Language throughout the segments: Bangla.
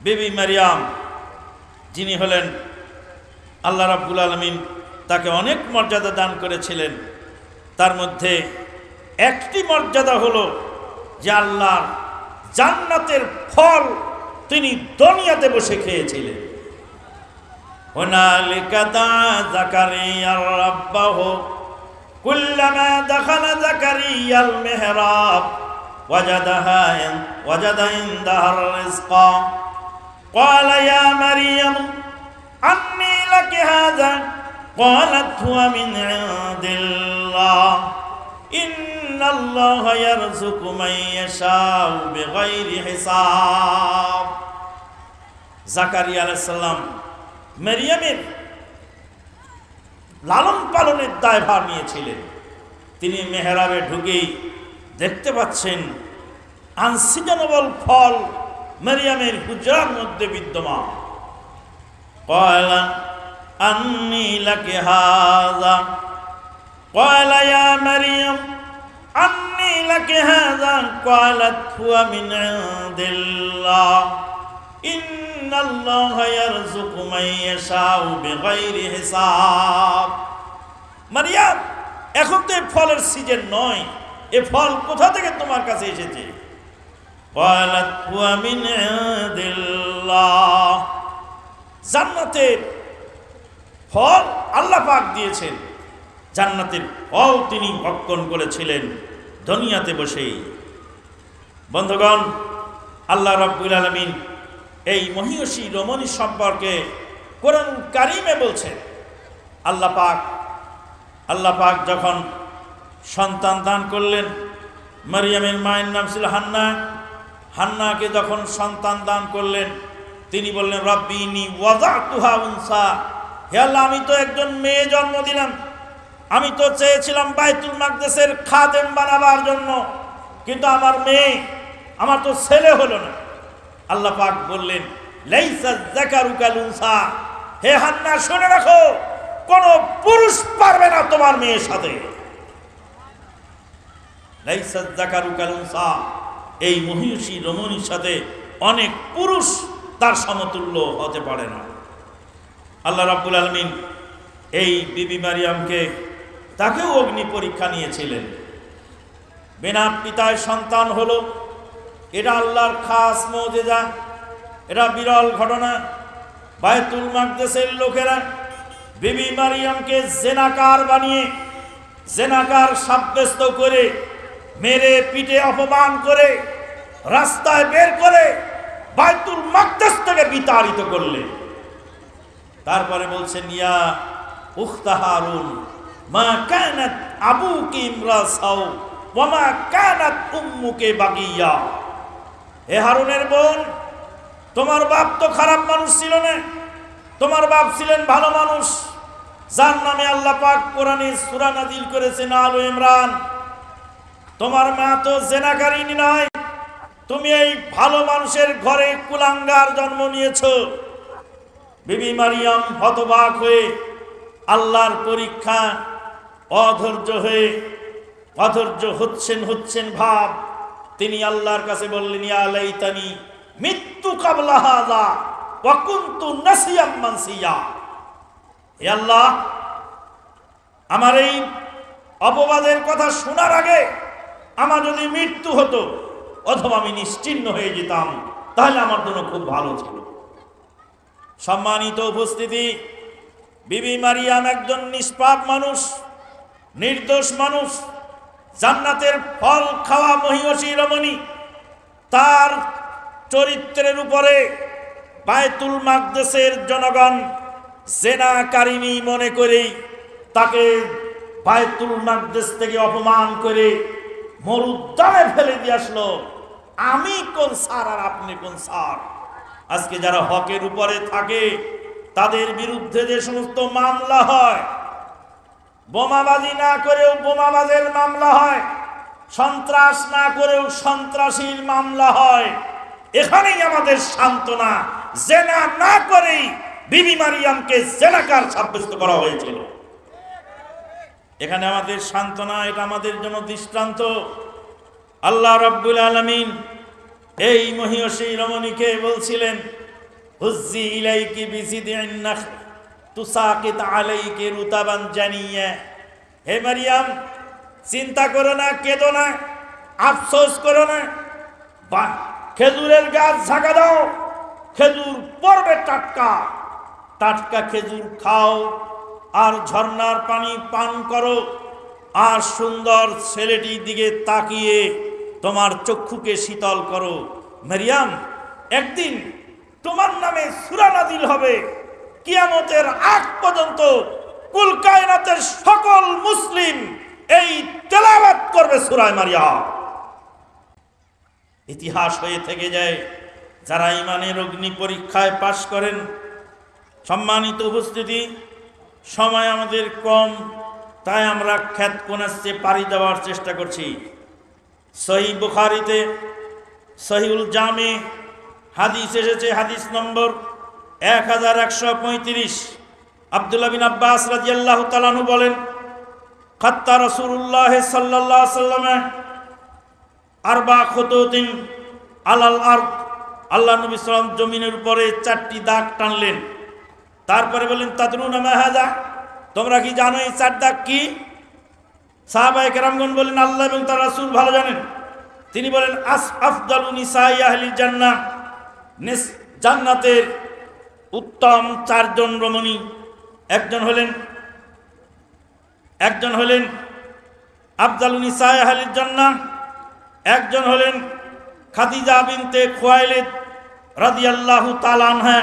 বেবি মারিয়াম যিনি হলেন আল্লাহ রাব্বুল আলমিন তাকে অনেক মর্যাদা দান করেছিলেন তার মধ্যে একটি মর্যাদা হলো যে আল্লাহর জান্নাতের ফল তিনি দুনিয়াতে বসে খেয়েছিলেন هنالك دعا زكريا ربه كلما دخل زكريا المهراب وجدها وجد عندها الرزق قال يا مريم أني لك هذا قالت هو من عند الله إن الله يرزق من يشاء بغير حساب জাকারিয়া আলাইহিস সালাম মেরিয়ামের লালন পালনের দায়ভার নিয়েছিলেন তিনি মেহরাবে ঢুকেই দেখতে পাচ্ছেন আনসিজনবল ফল মেরিয়ামের হুজরার মধ্যে বিদ্যমান। কয়লা, আন্নি লাকে হাজা। কয়লা, ইয়া মারিয়াম, আন্নি লাকে হাজা। কয়লাত হুয়া মিন ইনদিল্লাহ। ইন্নাল্লাহা ইয়ারযুকু মান ইয়াশাউ বিগাইরি হিসাব। মারিয়াম, এখন তো এই ফলের সিজন নয়। এ ফল কোথা থেকে তোমার কাছে এসেছে? قالت هو من عند الله জান্নাতের ফল আল্লাহ পাক দিয়েছেন জান্নাতের ফল তিনি ভক্ষণ করেছিলেন দুনিয়াতে বসেই বন্ধুগণ আল্লাহ রাব্বুল আলামিন এই মহিষী রমণী সম্পর্কে কোরআন কারিমে বলছেন আল্লাহ পাক আল্লাহ পাক যখন সন্তান দান করলেন মারিয়ামের মায়ের নাম ছিল হান্না হান্নাকে যখন সন্তান দান করলেন, তিনি বললেন রব্বিনি ওয়াজা তুহা উনসা। হে আল্লাহ, আমি তো একজন মেয়ে জন্ম দিলাম। আমি তো চেয়েছিলাম বাইতুল মাকদেসের খাদেম বানাবার জন্য, কিন্তু আমার মেয়ে, আমার তো ছেলে হলো না। আল্লাহ পাক বললেন, লাইসা হে হান্না, শুনে রাখো, কোন পুরুষ পারবে না তোমার মেয়ের সাথে। লাইসা জাকারু কালুনসা এই মহিষী রমণীর সাথে অনেক পুরুষ তার সমতুল্য হতে পারে না। আল্লাহ রাব্বুল আলমিন এই বিবি মারিয়ামকে তাকেও অগ্নি পরীক্ষা নিয়েছিলেন। বিনা পিতায় সন্তান হলো, এটা আল্লাহর খাস মৌজেজা, এটা বিরল ঘটনা। বায়তুল মাকদেসের লোকেরা বিবি মারিয়ামকে জেনাকার বানিয়ে, জেনাকার সাব্যস্ত করে, মেরে পিঠে অপমান করে রাস্তায় বের করে বায়তুল মাকদেস থেকে বিতাড়িত করলে। তারপরে বলছে, নিয়া উখতা হারুন, মা কানাত আবুকি ইমরাসাও, ওয়া মা কানাত উম্মুকে বাগিয়া। হে হারুনের বোন, তোমার বাপ তো খারাপ মানুষ ছিল না। তোমার বাপ ছিলেন ভালো মানুষ। যার নামে আল্লাহ পাক কোরআনে সূরা করেছেন আল ইমরান। তোমার মা তো জেনাকারিনী নয় তুমি এই ভালো মানুষের ঘরে কুলাঙ্গার জন্ম নিয়েছ। বিবি মারিয়াম হতবাক হয়ে আল্লাহর পরীক্ষা, অধৈর্য হয়ে, অধৈর্য হচ্ছেন হচ্ছেন ভাব। তিনি আল্লাহর কাছে বললেন, ইয়া লাইতানি মৃত্যু কাবলা হাযা ওয়া নাসিয়াম মানসিয়া। হে আল্লাহ, আমার এই অপবাদের কথা শোনার আগে আমার যদি মৃত্যু হতো অথবা আমি নিশ্চিন্ন হয়ে যেতাম, তাহলে আমার জন্য খুব ভালো ছিল। সম্মানিত উপস্থিতি, বিবি মারিয়াম একজন নিষ্পাপ মানুষ, নির্দোষ মানুষ, জান্নাতের ফল খাওয়া মহিষী রমণী। তার চরিত্রের উপরে বায়তুল মাকদেসের জনগণ জেনা কারিনী মনে করে তাকে বায়তুল মাকদেস থেকে অপমান করে মরুদ্যানে ফেলে দিয়ে আসলো। আমি কোন সার আর আপনি কোন সার আজকে যারা হকের উপরে থাকে, তাদের বিরুদ্ধে যে সমস্ত মামলা হয়, বোমাবাজি না করেও বোমাবাজের মামলা হয়, সন্ত্রাস না করেও সন্ত্রাসীর মামলা হয়, এখানেই আমাদের সান্ত্বনা, জেনা না করেই বিবি মারিয়ামকে জেনাকার সাব্যস্ত করা হয়েছিল। এখানে আমাদের সান্ত্বনা, এটা আমাদের জন্য দৃষ্টান্ত। আল্লাহ রব্বুল আলমিন এই মহিষী রমণীকে বলছিলেন, হুজ্জি ইলাইকি বিজিদিন তুসাকিত আলাইকি রুতাবান জানিয়া। হে মারিয়াম, চিন্তা করো না, কেঁদো না, আফসোস করো না। বা, খেজুরের গাছ ঝাঁকা দাও, খেজুর পড়বে টাটকা। টাটকা খেজুর খাও আর ঝর্ণার পানি পান করো। আর সুন্দর ছেলেটির দিকে তাকিয়ে তোমার চক্ষুকে শীতল করো। মারিয়াম, একদিন তোমার নামে সুরা নাদিল হবে। কিয়ামতের আগ পর্যন্ত কুল কায়নাতের সকল মুসলিম এই তেলাওয়াত করবে সুরায় মারিয়াম। ইতিহাস হয়ে থেকে যায়, যারা ইমানের অগ্নি পরীক্ষায় পাশ করেন, সম্মানিত উপস্থিতি, সময় আমাদের কম, তাই আমরা খ্যাত কোনাচ্ছে পাড়ি দেওয়ার চেষ্টা করছি। সহি বুখারিতে, সহিউল জামে, হাদিস এসেছে, হাদিস নম্বর এক হাজার একশো পঁয়ত্রিশ। আবদুল্লাহ বিন আব্বাস রাজিয়াল্লাহ তালানু বলেন, খাত্তা রসুল্লাহ সাল্লাহ সাল্লামে আরবা খতদিন আলাল আর আল্লাহ নবী সালাম জমিনের উপরে চারটি দাগ টানলেন। তারপরে বললেন, তাদরুন মাহাদা তোমরা কি জানো এই চার দাগ কি? সাহাবাই কেরামগন বলেন, আল্লাহ এবং তার রাসূল ভালো জানেন। তিনি বলেন, আস আফদালু নিসাই আহলিল জান্নাহ। নিস জান্নাতের উত্তম চারজন রমণী। একজন হলেন একজন হলেন আফদালু নিসাই আহলিল জান্নাহ। একজন হলেন খাদিজা বিনতে খোয়াইলিদ রাদিয়াল্লাহু আনহা,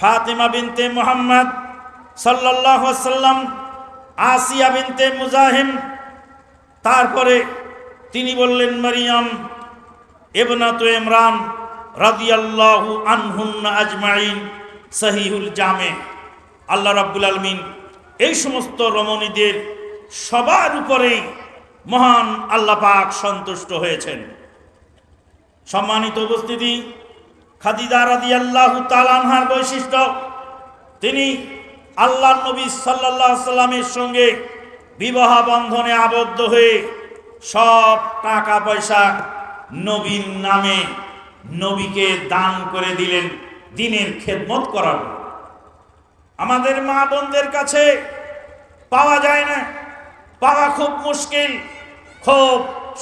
ফাতিমা বিনতে মুহাম্মদ আলাইহি সাল্লাম আসিয়া বিনতে মুজাহিম তারপরে তিনি বললেন, মারিয়াম এবনাতু ইমরান রাদিয়াল্লাহু আনহুন্না আজমাইন সহিহুল জামে। আল্লাহ রাব্বুল আলমিন এই সমস্ত রমণীদের সবার উপরেই মহান আল্লাহ পাক সন্তুষ্ট হয়েছেন। সম্মানিত উপস্থিতি, খাদিজা রাদিয়াল্লাহু তাআলার বৈশিষ্ট্য, তিনি আল্লাহ নবী সাল্লাল্লাহু সাল্লামের সঙ্গে বিবাহ বন্ধনে আবদ্ধ হয়ে সব টাকা পয়সা নবীর নামে নবীকে দান করে দিলেন দিনের খেদমত করার আমাদের মা বোনদের কাছে পাওয়া যায় না। পাওয়া খুব মুশকিল, খুব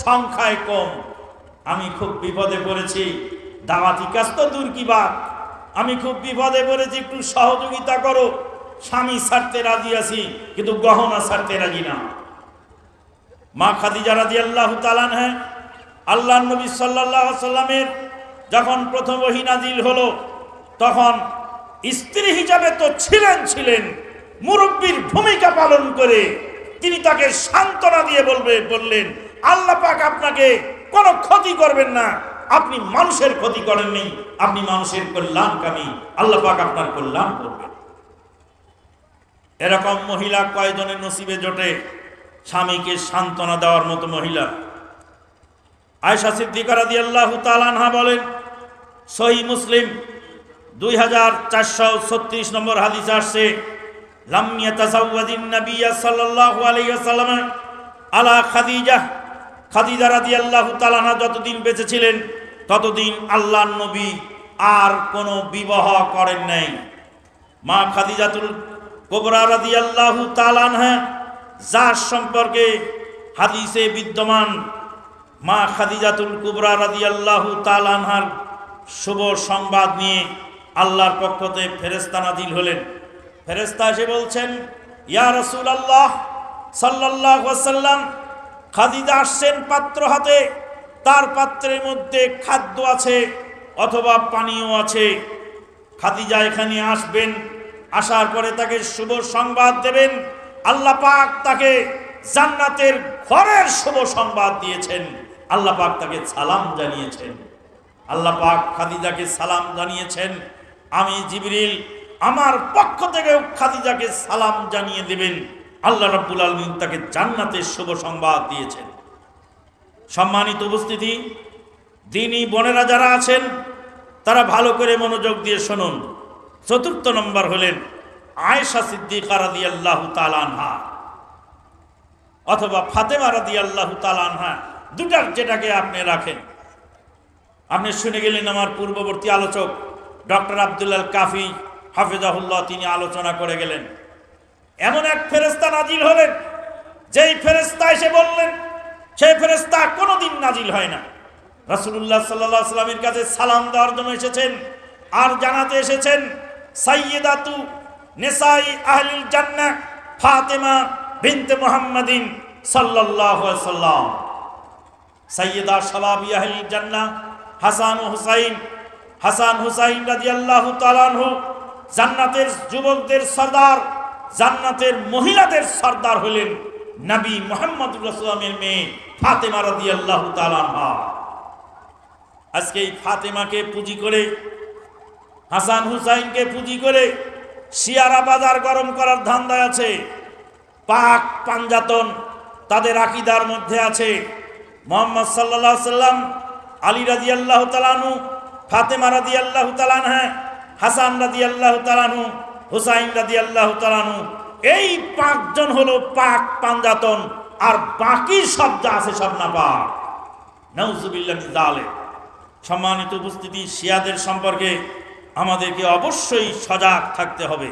সংখ্যায় কম। আমি খুব বিপদে পড়েছি। দাওয়াতি কাজ তো দূর কি বাদ আমি খুব বিপদে পড়েছি, একটু সহযোগিতা করো। স্বামী ছাড়তে রাজি আছি, কিন্তু গহনা ছাড়তে রাজি না। মা খাদিজা রাজি আল্লাহ তালান হ্যাঁ আল্লাহ নবী সাল্লাহ সাল্লামের যখন প্রথম ওহিনাজিল হলো, তখন স্ত্রী হিসাবে তো ছিলেন ছিলেন। মুরব্বীর ভূমিকা পালন করে তিনি তাকে সান্ত্বনা দিয়ে বলবে, বললেন, আল্লাহ পাক আপনাকে কোনো ক্ষতি করবেন না। আপনি মানুষের ক্ষতি করেননি, আপনি মানুষের কল্যাণকামী। আল্লাহ পাক আপনার কল্যাণ করবেন। এরকম মহিলা কয়জনের নসিবে জোটে? স্বামীকে সান্ত্বনা দেওয়ার মতো মহিলা। আয়সা সিদ্দিকারা দিয়ে আল্লাহ তালানহা বলেন সহি মুসলিম দুই হাজার চারশো ছত্রিশ নম্বর হাদিস আসছে লামিয়া তাসাউদ্দিন নবিয়া সাল্লাল্লাহু আলাইহি ওয়াসাল্লাম আলা খাদিজা। খাদিজা রাদিয়াল্লাহু তাআলা যতদিন বেঁচে ছিলেন, ততদিন আল্লাহর নবী আর কোনো বিবাহ করেন নাই। মা খাদিজাতুল কোবরা রাদিয়াল্লাহু তাআলা যার সম্পর্কে হাদিসে বিদ্যমান মা খাদিজাতুল কুবরা রাদিয়াল্লাহু তাআলার শুভ সংবাদ নিয়ে আল্লাহর পক্ষতে ফেরেস্তা নাজিল হলেন। ফেরেস্তা এসে বলছেন, ইয়া রসুল আল্লাহ সাল্লাহ সাল্লাম খাদিজা আসছেন পাত্র হাতে, তার পাত্রের মধ্যে খাদ্য আছে অথবা পানীয় আছে। খাদিজা এখানে আসবেন আসার পরে তাকে শুভ সংবাদ দেবেন। আল্লাহ পাক তাকে জান্নাতের ঘরের শুভ সংবাদ দিয়েছেন। আল্লাহ পাক তাকে সালাম জানিয়েছেন। আল্লাহ পাক খাদিজাকে সালাম জানিয়েছেন। আমি জিবরিল, আমার পক্ষ থেকে খাদিজাকে সালাম জানিয়ে দেবেন। আল্লাহ রাব্বুল আলমিন তাকে জান্নাতের শুভ সংবাদ দিয়েছেন। সম্মানিত উপস্থিতি, দিনী বোনেরা যারা আছেন, তারা ভালো করে মনোযোগ দিয়ে শুনুন। চতুর্থ নম্বর হলেন আয়েশা সিদ্দিকা রাদি আল্লাহ তালানহা অথবা ফাতেমা রাদি আল্লাহ তালানহা দুটার যেটাকে আপনি রাখেন। আপনি শুনে গেলেন আমার পূর্ববর্তী আলোচক ডক্টর আবদুল্লাল কাফি হাফিজাহুল্লাহ, তিনি আলোচনা করে গেলেন। এমন এক ফেরেস্তা নাজিল হলেন, যেই ফেরেস্তা এসে বললেন, সেই ফেরেস্তা কোনোদিন নাজিল হয় না। রাসূলুল্লাহ সাল্লাল্লাহু আলাইহি সাল্লামের কাছে সালাম দেওয়ার জন্য এসেছেন, আর জানাতে এসেছেন সাইয়্যিদাতু নিসাই আহলিল জান্নাহ ফাতেমা বিনতে মুহাম্মাদিন সাল্লাল্লাহু আলাইহি সাল্লাম সাইয়্যিদা শাবাবি আহলিল জান্নাহ হাসান ও হুসাইন, হাসান হুসাইন রাদিয়াল্লাহু তাআলা আনহু জান্নাতের যুবকদের সর্দার, জান্নাতের মহিলাদের সর্দার হলেন নবী মোহাম্মদ রাসূলের মেয়ে ফাতেমা রাদিয়াল্লাহু তাআলা আনহা। আজকে এই ফাতেমাকে পুঁজি করে হাসান হুসাইনকে পুঁজি করে শিয়ারা বাজার গরম করার ধান্দায় আছে। পাক পাঞ্জাতন তাদের আকিদার মধ্যে আছে। মোহাম্মদ সাল্লাহ সাল্লাম, আলী রাজি আল্লাহ তালানু ফাতেমা রাজি আল্লাহ তালানহা হাসান রাজি আল্লাহ তালানু হুসাইন রাজি আল্লাহ তালানু এই পাঁচজন হলো পাক পাঞ্জাতন, আর বাকি সব যা আছে সব না পাক নৌজুবিল্লাহ সম্মানিত উপস্থিতি, শিয়াদের সম্পর্কে আমাদেরকে অবশ্যই সজাগ থাকতে হবে।